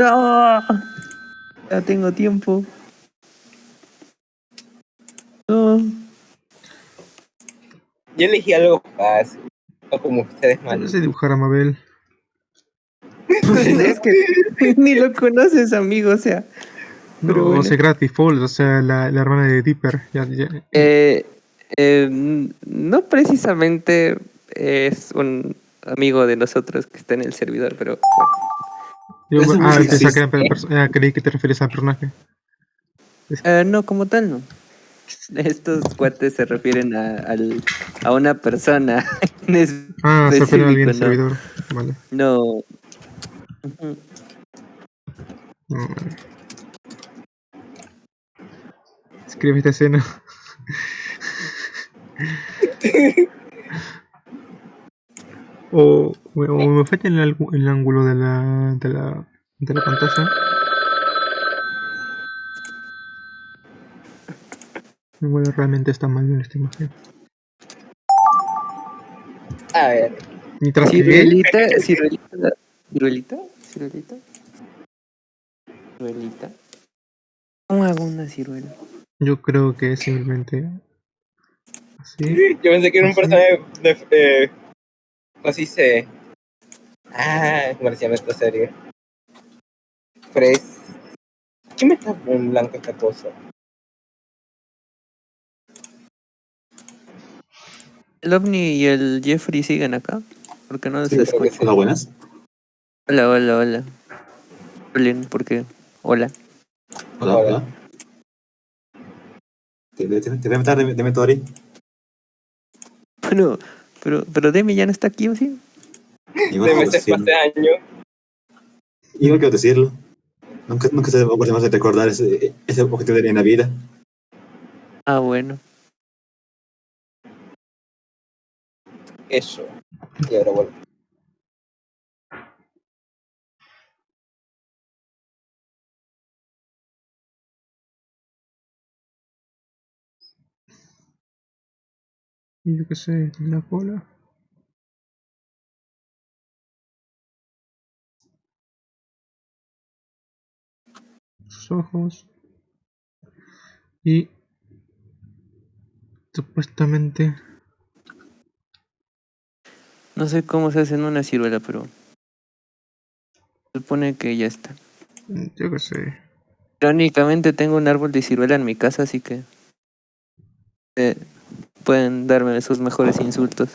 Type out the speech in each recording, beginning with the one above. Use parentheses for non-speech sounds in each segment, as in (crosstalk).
No. Ya tengo tiempo. No. Yo elegí algo fácil. O como ustedes No mal. sé dibujar a Mabel. es que (laughs) ni lo conoces, amigo, o sea. No, Pero bueno. o sea, gratis, Falls, o sea, la, la hermana de Dipper. Ya, ya. Eh, eh, no precisamente es un amigo de nosotros que está en el servidor, pero bueno. Yo- ah, pensaba que era ah, creí que te refieres al personaje. Eh, no, como tal, no. (laughs) Estos cuates se refieren a, al- a una persona. (laughs) en Ah, se refiere a alguien específico, servidor. Vale. No. No, vale. Escribe esta escena. (laughs) o, o me falla el, el ángulo de la, de la, de la pantalla. Bueno, realmente está mal en esta imagen. A ver. Mientras que Ciruelita, ciruelita, ciruelita, ciruelita. Ciruelita. ¿Cómo hago una ciruela? yo creo que es simplemente así. Yo pensé que era un personaje de. Eh, así se. Ah, ¿cómo se llama esta serie? Fres. ¿Qué me está en blanco esta cosa? ¿El ovni y el Jeffrey siguen acá? Porque no Sí, se creo que escucha. sí. Hola, buenas. Hola, hola, hola. Hola, ¿por qué? Hola. Hola, Hola. hola. Te, te, te voy a matar de, de Metori. Bueno, pero, pero Demi ya no está aquí, ¿o sí? Igual De quiero meses decirlo. hace años. Igual quiero decirlo. Nunca, nunca se me ocurre más de recordar ese, ese objetivo en la vida. Ah, bueno. Eso. Y ahora vuelvo. Yo qué sé, la cola. Ojos. Y supuestamente No sé cómo se hace en una ciruela, pero... Se supone que ya está. yo qué sé. Irónicamente tengo un árbol de ciruela en mi casa, así que... eh, pueden darme sus mejores insultos.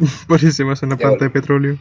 (laughs) Parece más una planta de petróleo.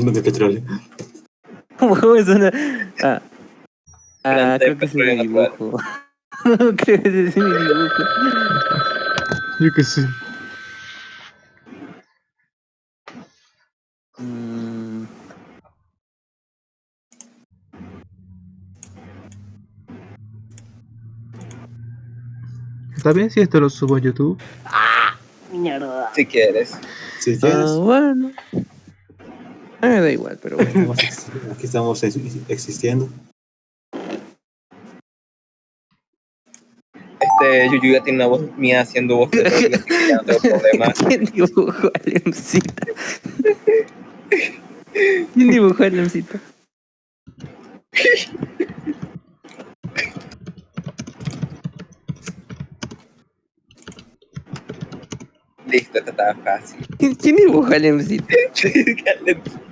De petróleo. (laughs) ¿Cómo es una...? Ah, ah creo que es mi dibujo. (laughs) creo que es mi dibujo. Yo qué sé. Mm, ¿Está bien si esto lo subo a YouTube? Si quieres. Si quieres, ah, bueno. A mí me da igual, pero bueno. (laughs) aquí estamos ex- existiendo. Este, Yuyu ya tiene una voz mía haciendo voz de no tengo problema. ¿Quién dibujó a Lemcita? (laughs) ¿Quién dibujó a Lemcita? Listo, esta estaba fácil. ¿Quién, quién dibujó a Lemcita? (laughs)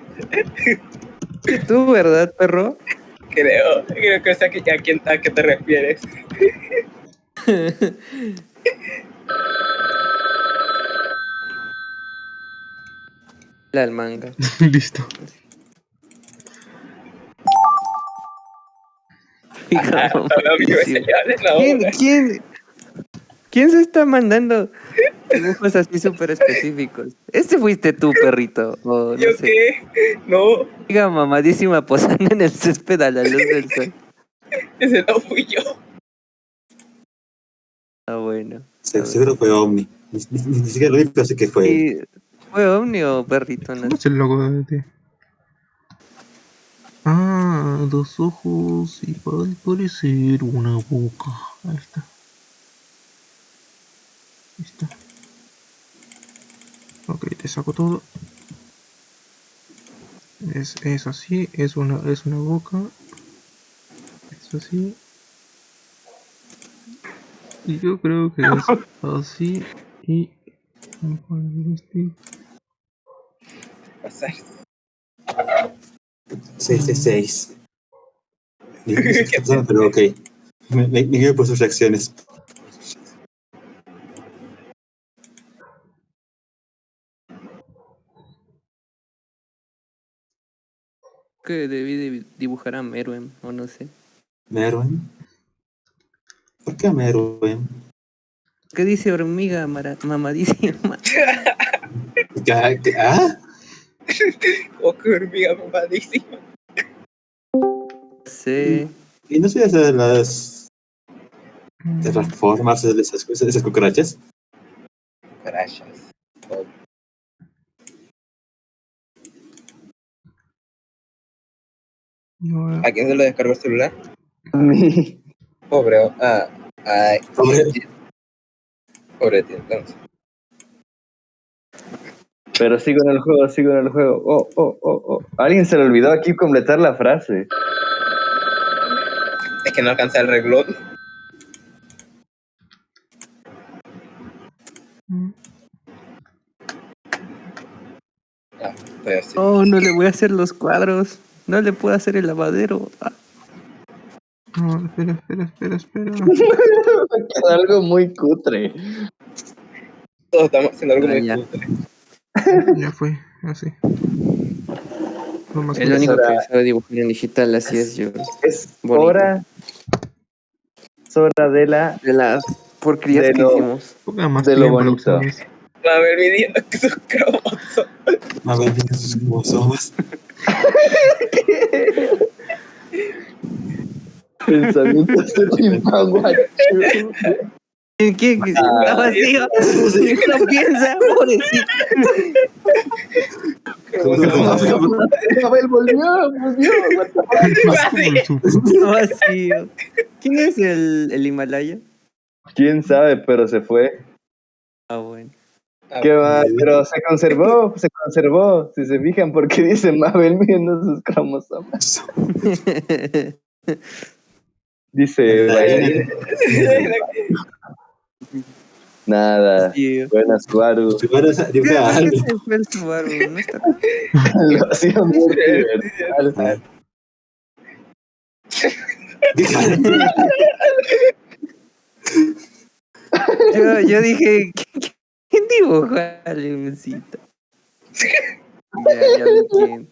Tú, ¿verdad, perro? creo, creo que sé a, qui- a quién a qué te refieres. (laughs) La del manga. (laughs) Listo. (laughs) Hija, Ah, no, ¿Quién, quién, quién se está mandando dibujos así súper específicos? Este fuiste tú, (laughs) perrito. O no ¿Yo sé. qué? No, Diga mamadísima posando en el césped a la luz del sol. (laughs) ese no fui yo. Ah, bueno. Se- Seguro fue Omni. Ni, ni- ni- ni siquiera lo vi, pero sé que fue. ¿Y ¿Fue ovni o perrito? No ¿Cómo es el logo de ti? Ah, dos ojos y al parecer una boca. Ahí está. Ahí está. Ok, te saco todo. es, es así, es una, es una boca. Es así. Y yo creo que es así y... Pasar. 6 de 6. Ni no sé qué pasó, pero ok. Me, me, me guío por sus reacciones. Que debí de dibujar a Meruem, o no sé. Merwin. ¿Por qué Merwin? ¿Qué dice hormiga mara- mamadísima? (laughs) ¿Qué- qué- ¿Ah? (laughs) Oh, qué hormiga mamadísima. Sí. ¿Y no sé hacer las terraformas de esas, esas cucarachas? Crashas. Ahora, ¿A quién se lo descargó el celular? A mí. Pobre. oh, Ah, ay. Pobre. Pobre tío, entonces. Pero sigo en el juego, sigo en el juego. Oh, oh, oh, oh. Alguien se le olvidó aquí completar la frase. Es que no alcanza el reglón. mm, Ah, estoy así. Oh, no le voy a hacer los cuadros. No le puedo hacer el lavadero. Ah, no, espera, espera, espera, espera. Queda (laughs) algo muy cutre. Todos estamos haciendo algo Ah, muy ya. cutre. Ya fue, así. Lo más el único hora- que sabe dibujar en digital, así es yo. Es Bonito. hora. Es hora de la. De las porquerías De que lo- hicimos. De lo bonito. A ver, mi día, (laughs) que sus cromosomas. A ver, sus cromosomas. Pensamientos de Timpaguachu. ¿Qué? qué? Está vacío. No piensa, pobrecito. Abel volvió, volvió. vacío. ¿Quién es el, el Himalaya? Quién sabe, pero se fue. Ah, bueno. Ah, ¿Qué va? Pero se conservó, se conservó. Si se fijan, porque dice Mabel viendo sus cromosomas. Dice. Nada. Sí. Buenas, Suaru. Primero esa- ¿Qué dibuja algo. se fue el Subaru? No está (laughs) Lo hacía muy divertido. Yo, yo dije, ¿qui- ¿quién dibuja a Leoncito? Ya, ya quién.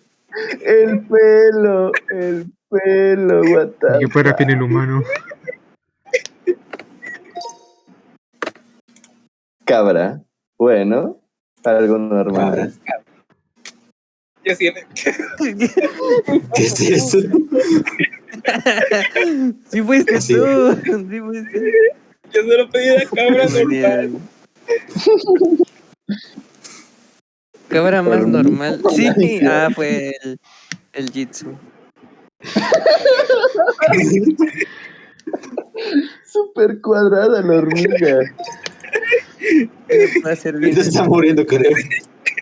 El pelo, el pelo, the Que fuera bien el humano. Cabra. Bueno, algo normal. Yo siempre. ¿Qué es eso? Sí fuiste tú. Sí fuiste. Yo solo pedí la cabra normal. (laughs) Genial. Cabra más Pero- normal. Sí, ah, fue el, el Jitsu. (laughs) Súper cuadrada la hormiga. Va a ser bien. Se está muriendo, creo.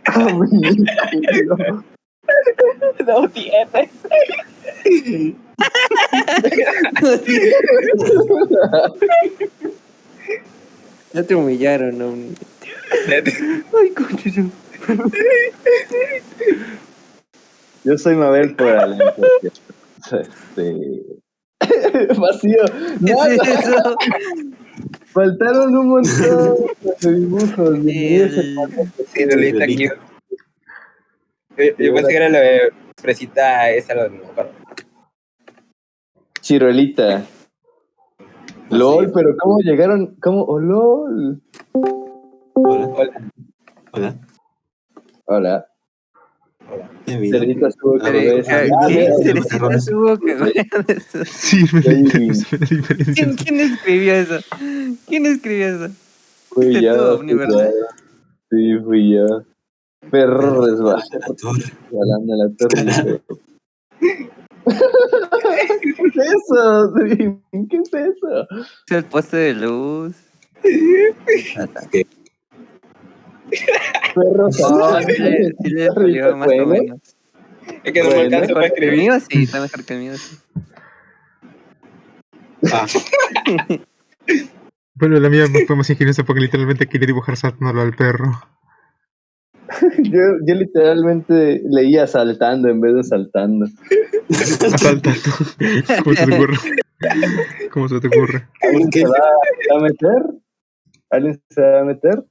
Ah, mi culo. No tiene. Ya te humillaron, ¿no? (laughs) Ay, coño. Yo soy Mabel por Alan. Este... (laughs) Vacío. ¿Qué es eso? Faltaron un montón de dibujos. El- Sí, Lolita aquí. Yo, yo pensé que era la fresita esa, la de mejor. Chirolita. LOL, pero ¿cómo llegaron? ¿Cómo? ¡Oh, LOL! Hola. Hola. Hola. Hola. Bienvenido. Cerdita estuvo con A ver, bebés. a ver, Ah, ¿Qué? mira, ¿Qué? Cerecita su boca. Sí. ¿Quién, ¿Quién escribió eso? ¿Quién escribió eso? Fui yo. Sí, fui yo. Perro resbalando La torre. en la torre. ¿Qué es eso? Dream? (laughs) ¿Qué es eso? Es el poste de luz. ¿Qué? (laughs) Perro No, sí le, sí le salió más o Bueno. menos. Es que no me alcanza para El escribir. mío sí, está mejor que el mío sí. Ah, (laughs) Bueno, la mía fue más ingeniosa porque literalmente quería dibujar saltándolo al perro. (laughs) Yo, yo literalmente leía saltando en vez de saltando. Asaltando. (laughs) ¿Cómo se te ocurre? ¿Cómo se te ocurre? ¿Alguien ¿Qué? se va a meter? ¿Alguien se va a meter?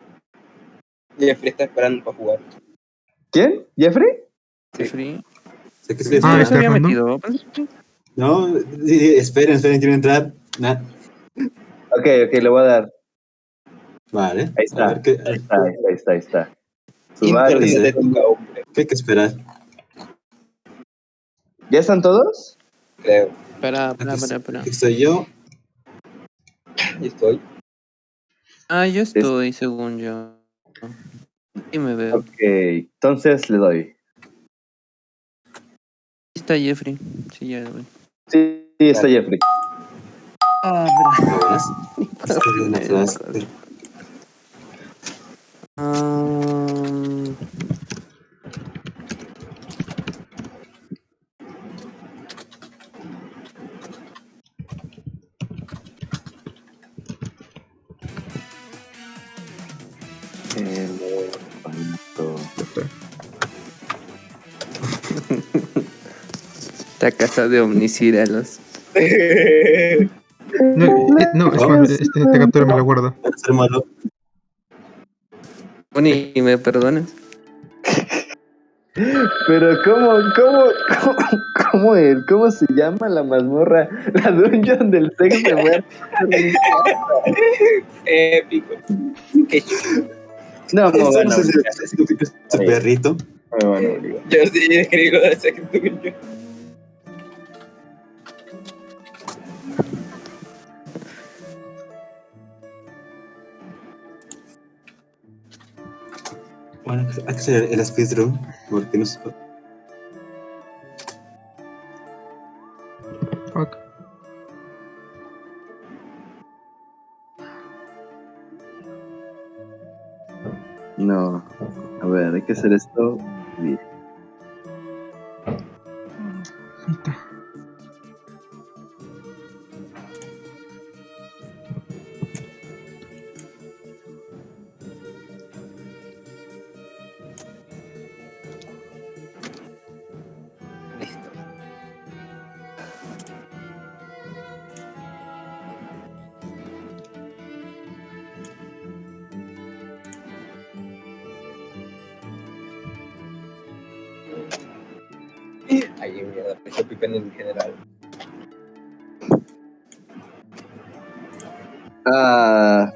Jeffrey está esperando para jugar. ¿Quién? ¿Jeffrey? Jeffrey. Ah, No se había metido. pues, No, esperen, esperen, quiero entrar. Nah, Ok, ok, le voy a dar. Vale. Ahí está. A ver, ¿qué, Ahí está, ahí está, ahí está. Internet de tu hombre, qué hay que esperar? ¿Ya están todos? creo. Espera, espera, espera, espera. Aquí estoy yo. Y estoy. Ah, yo estoy, según yo. Y me veo. Ok, entonces le doy. Ahí está Jeffrey. Sí, ya lo. Sí, sí, está Jeffrey. Ah, Buenas. Estoy (laughs) esta casa de omnicídalos. No, eh, no es más, este, esta captura me la guardo. Malo. Bonnie, ¿me perdonas? Pero ¿cómo, cómo, cómo, cómo, el- cómo se llama la mazmorra? La dungeon del sexo de muerte. Épico. Qué chulo. No, no, no es perrito. no. Yo sí escribí lo de Second Dungeon. Bueno, hay que hacer el speedrun. Porque no sé. Fuck. No, a ver, hay que hacer esto bien. Ay, mierda, estoy picando en general. Ah,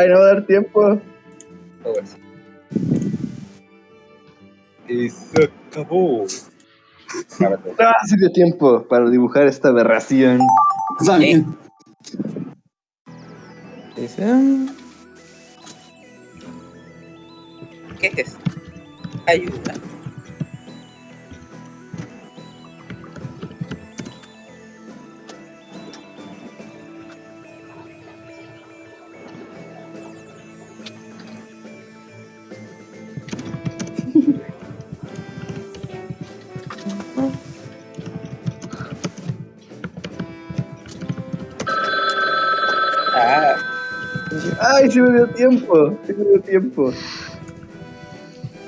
ay, no va a dar tiempo. Y se acabó. Tú. Ah, dio tiempo para dibujar esta aberración. Ah, ¿Qué es esto? Ayuda. Ay, sí me dio tiempo. Sí me dio tiempo.